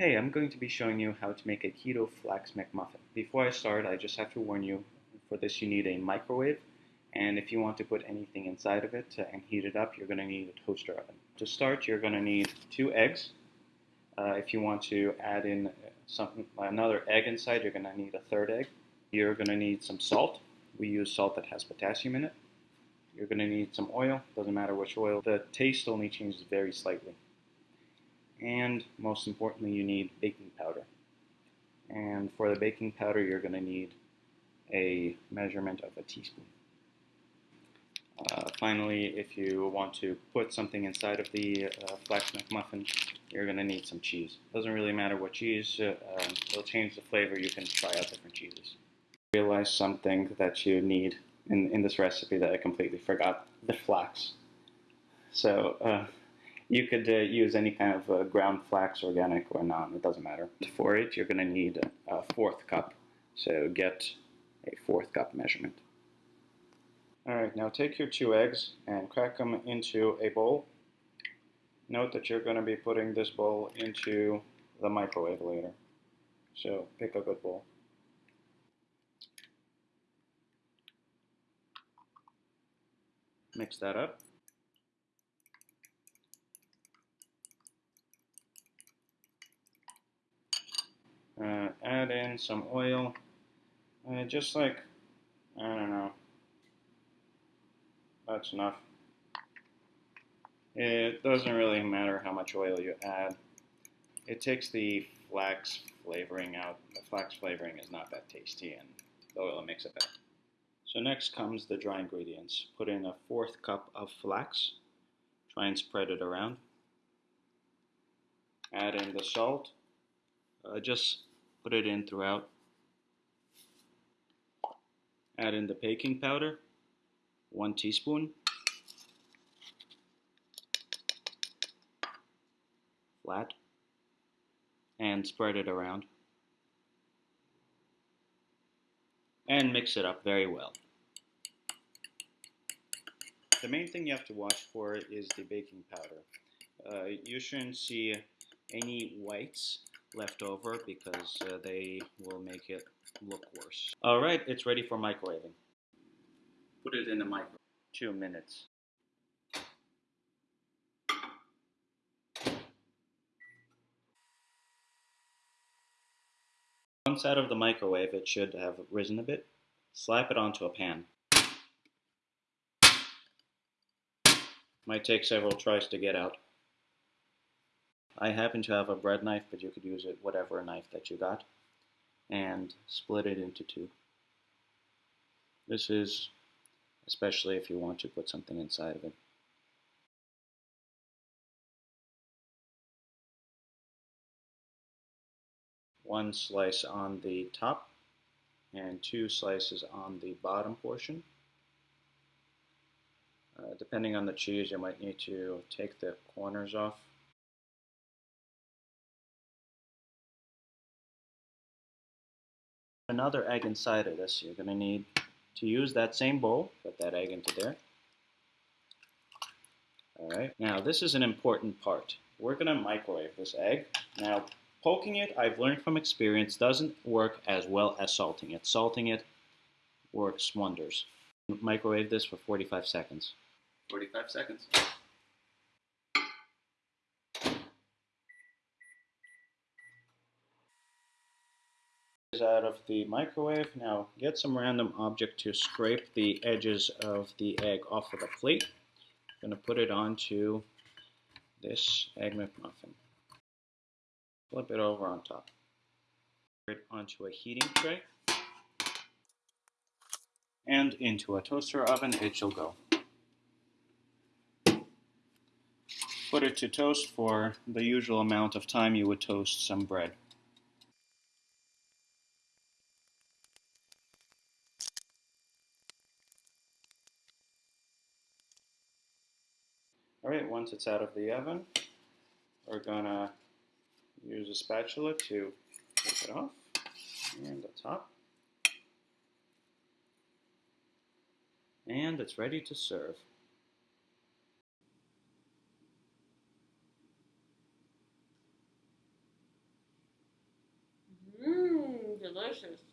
Hey, I'm going to be showing you how to make a keto flax McMuffin. Before I start, I just have to warn you, for this you need a microwave, and if you want to put anything inside of it and heat it up, you're going to need a toaster oven. To start, you're going to need two eggs. Uh, if you want to add in some, another egg inside, you're going to need a third egg. You're going to need some salt. We use salt that has potassium in it. You're going to need some oil, doesn't matter which oil. The taste only changes very slightly. And most importantly, you need baking powder. And for the baking powder, you're going to need a measurement of a teaspoon. Uh, finally, if you want to put something inside of the uh, Flax McMuffin, you're going to need some cheese. Doesn't really matter what cheese, uh, um, it'll change the flavor. You can try out different cheeses. Realize something that you need in, in this recipe that I completely forgot, the flax. So uh, you could uh, use any kind of uh, ground flax, organic or non, it doesn't matter. For it, you're going to need a fourth cup. So get a fourth cup measurement. Alright, now take your two eggs and crack them into a bowl. Note that you're going to be putting this bowl into the microwave later. So pick a good bowl. Mix that up. Uh, in some oil, uh, just like, I don't know, that's enough. It doesn't really matter how much oil you add. It takes the flax flavoring out. The flax flavoring is not that tasty and the oil makes it better. So next comes the dry ingredients. Put in a fourth cup of flax. Try and spread it around. Add in the salt. Uh, just put it in throughout. Add in the baking powder, one teaspoon. Flat. And spread it around. and mix it up very well. The main thing you have to watch for is the baking powder. Uh, you shouldn't see any whites left over because uh, they will make it look worse. Alright, it's ready for microwaving. Put it in the microwave. Two minutes. Once out of the microwave, it should have risen a bit. Slap it onto a pan. Might take several tries to get out. I happen to have a bread knife, but you could use it whatever knife that you got. And split it into two. This is especially if you want to put something inside of it. one slice on the top and two slices on the bottom portion. Uh, depending on the cheese, you might need to take the corners off. Another egg inside of this, you're going to need to use that same bowl, put that egg into there. Alright, now this is an important part. We're going to microwave this egg. Now Poking it, I've learned from experience, doesn't work as well as salting it. Salting it works wonders. Microwave this for 45 seconds. 45 seconds. Out of the microwave. Now get some random object to scrape the edges of the egg off of the plate. I'm going to put it onto this Egg McMuffin. Flip it over on top. Put it onto a heating tray. And into a toaster oven it shall go. Put it to toast for the usual amount of time you would toast some bread. All right, once it's out of the oven, we're gonna use a spatula to take it off and the top. And it's ready to serve. Mmm, delicious.